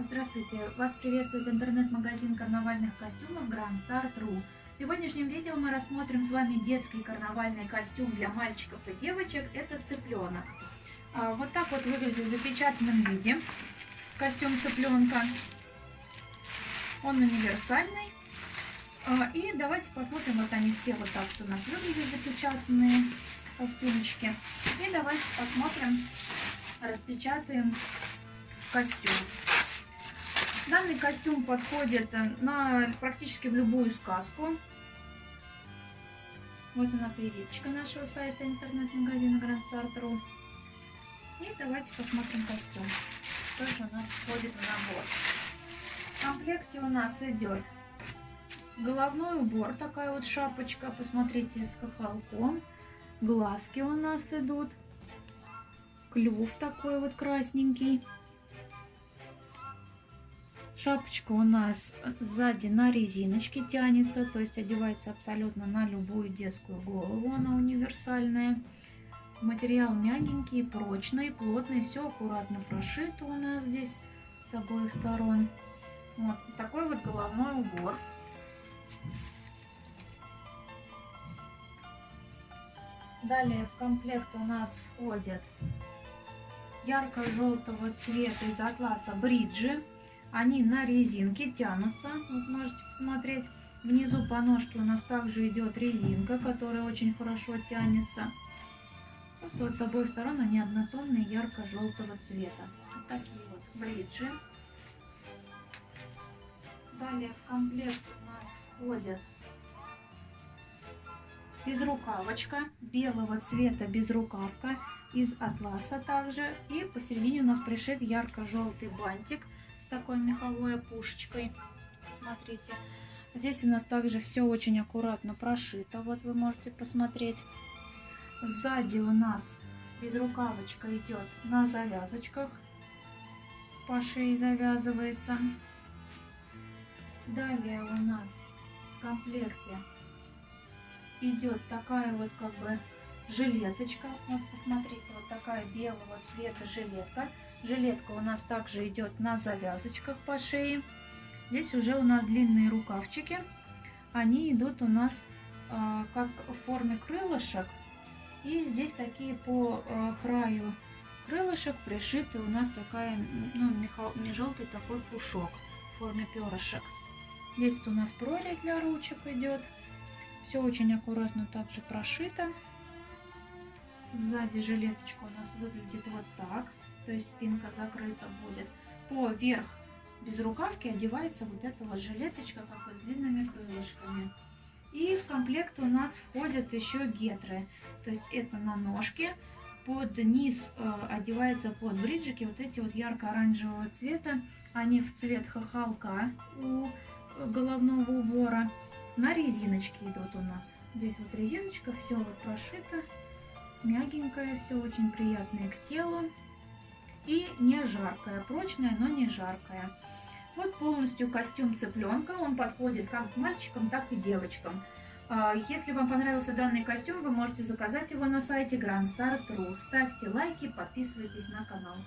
Здравствуйте! Вас приветствует интернет-магазин карнавальных костюмов Grand Star.ru. В сегодняшнем видео мы рассмотрим с вами детский карнавальный костюм для мальчиков и девочек. Это цыпленок. А, вот так вот выглядит в запечатанном виде костюм цыпленка. Он универсальный. А, и давайте посмотрим, вот они все вот так что у нас выглядят запечатанные костюмчики. И давайте посмотрим, распечатаем костюм. Данный костюм подходит э, на практически в любую сказку. Вот у нас визиточка нашего сайта интернет-магазина grandstar.ru. И давайте посмотрим костюм. Что же у нас входит в набор. В комплекте у нас идет головной убор, такая вот шапочка, посмотрите, с хохолком. Глазки у нас идут. Клюв такой вот красненький. Шапочка у нас сзади на резиночке тянется, то есть одевается абсолютно на любую детскую голову, она универсальная. Материал мягенький, прочный, плотный, все аккуратно прошито у нас здесь с обоих сторон. Вот такой вот головной убор. Далее в комплект у нас входят ярко-желтого цвета из атласа бриджи. Они на резинке тянутся, вот можете посмотреть. Внизу по ножке у нас также идет резинка, которая очень хорошо тянется. Просто вот с обоих сторон они однотонные, ярко-желтого цвета. Вот такие вот бриджи. Далее в комплект у нас входят безрукавочка белого цвета безрукавка из атласа также. И посередине у нас пришит ярко-желтый бантик такой меховой опушечкой. Смотрите. Здесь у нас также все очень аккуратно прошито. Вот вы можете посмотреть. Сзади у нас безрукавочка идет на завязочках. По шее завязывается. Далее у нас в комплекте идет такая вот как бы жилеточка. Вот посмотрите, вот такая белого цвета жилетка. Жилетка у нас также идет на завязочках по шее. Здесь уже у нас длинные рукавчики. Они идут у нас э, как в форме крылышек. И здесь такие по э, краю крылышек пришиты у нас такая, ну, не желтый такой пушок в форме перышек. Здесь у нас прорезь для ручек идет. Все очень аккуратно также прошито. Сзади жилеточка у нас выглядит вот так то есть спинка закрыта будет. По верх без рукавки одевается вот эта вот жилеточка, как бы с длинными крылышками. И в комплект у нас входят еще гетры. То есть это на ножке. Под низ э, одевается под бриджики вот эти вот ярко-оранжевого цвета. Они в цвет хохолка у головного убора. На резиночке идут у нас. Здесь вот резиночка, все вот прошито. Мягенькое, все очень приятное к телу и не жаркая, прочная, но не жаркая. Вот полностью костюм цыпленка, он подходит как мальчикам, так и девочкам. А, если вам понравился данный костюм, вы можете заказать его на сайте grandstar.ru. Ставьте лайки, подписывайтесь на канал.